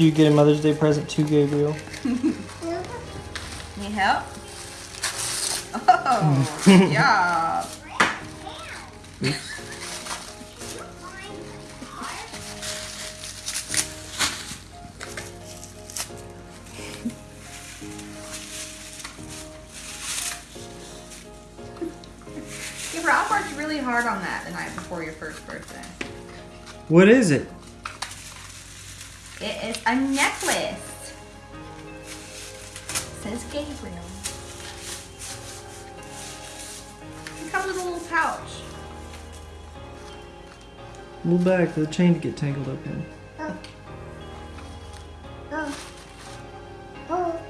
Did you get a Mother's Day present too, Gabriel? Need help? Oh, yeah. Yeah, bro, I worked really hard on that the night before your first birthday. What is it? It is a necklace. says Gabriel. It comes with a little pouch. Little bag for the chain to get tangled up in. Oh. Oh. Oh.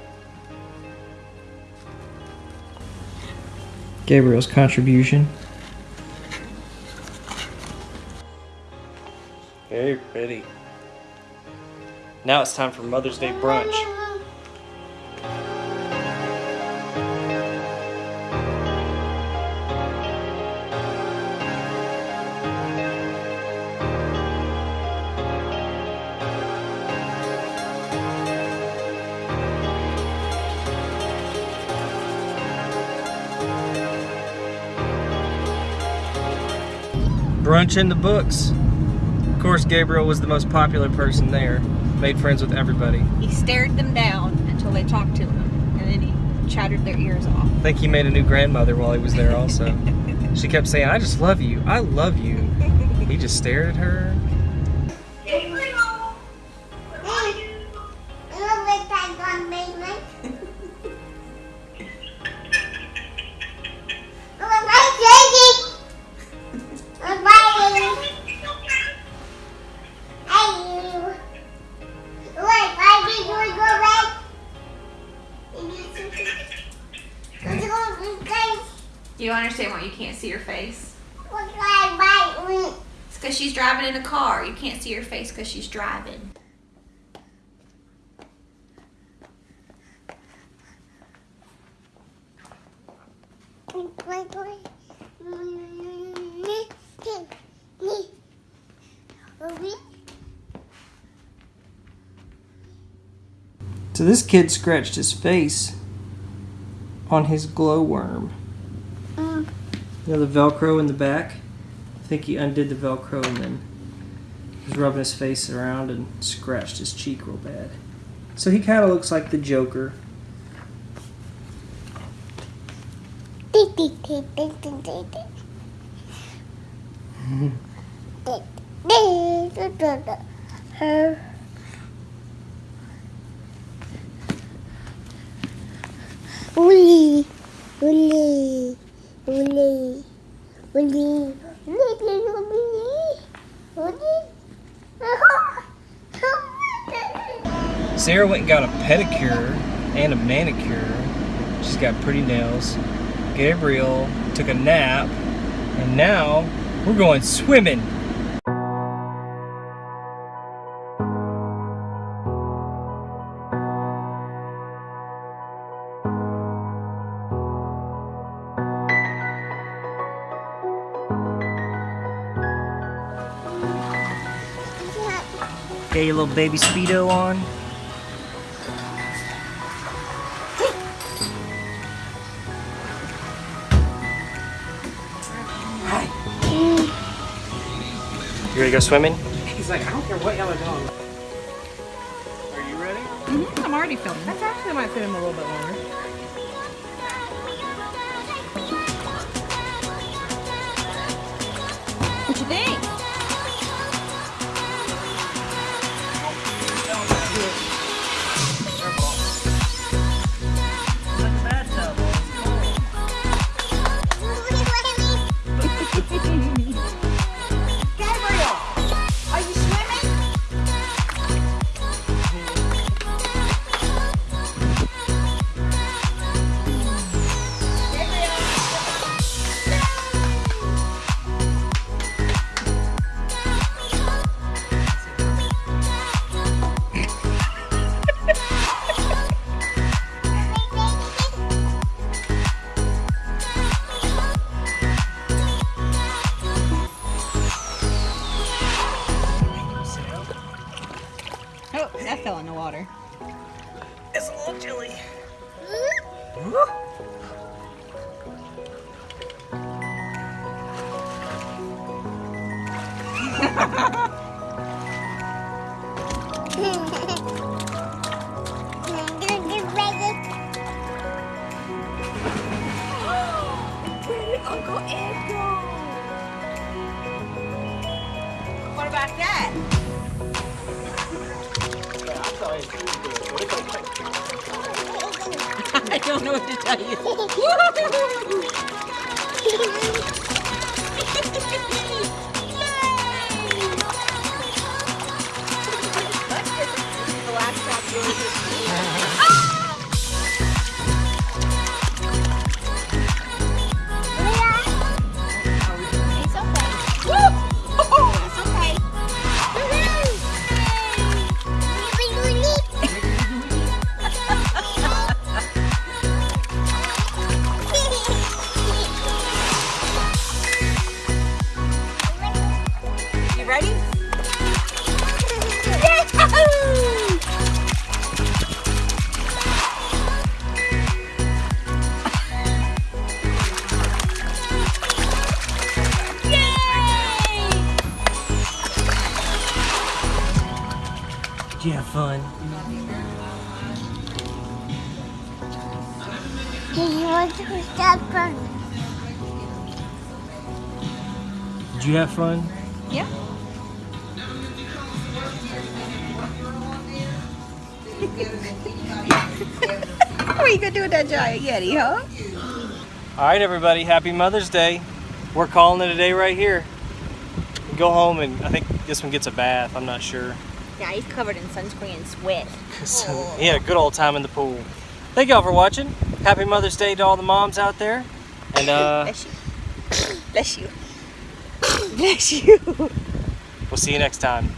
Gabriel's contribution. Very pretty. Now it's time for Mother's Day brunch. Brunch in the books. Of course, Gabriel was the most popular person there. Made friends with everybody. He stared them down until they talked to him, and then he chattered their ears off. I think he made a new grandmother while he was there also. she kept saying, I just love you. I love you. He just stared at her. You don't understand why you can't see your face? It's because she's driving in a car. You can't see her face because she's driving. So this kid scratched his face on his glowworm. Mm. You know the Velcro in the back? I think he undid the Velcro and then was rubbing his face around and scratched his cheek real bad. So he kind of looks like the Joker. Uli, uli, Sarah went and got a pedicure and a manicure. She's got pretty nails. Gabriel took a nap. And now we're going swimming. Get your little baby speedo on. You ready to go swimming? He's like, I don't care what y'all are doing. Are you ready? Mm-hmm. I'm already filming. That's actually might fit him a little bit longer. Water. It's a little chilly. Don't know what to tell you. Did you to stop from? Did you have fun? Yeah. what are you gonna do with that giant yeti, huh? All right, everybody. Happy Mother's Day. We're calling it a day right here. Go home and I think this one gets a bath. I'm not sure. Yeah, he's covered in sunscreen and sweat. So, he had a good old time in the pool. Thank y'all for watching. Happy Mother's Day to all the moms out there. And uh, Bless you. Bless you. Bless you. we'll see you next time.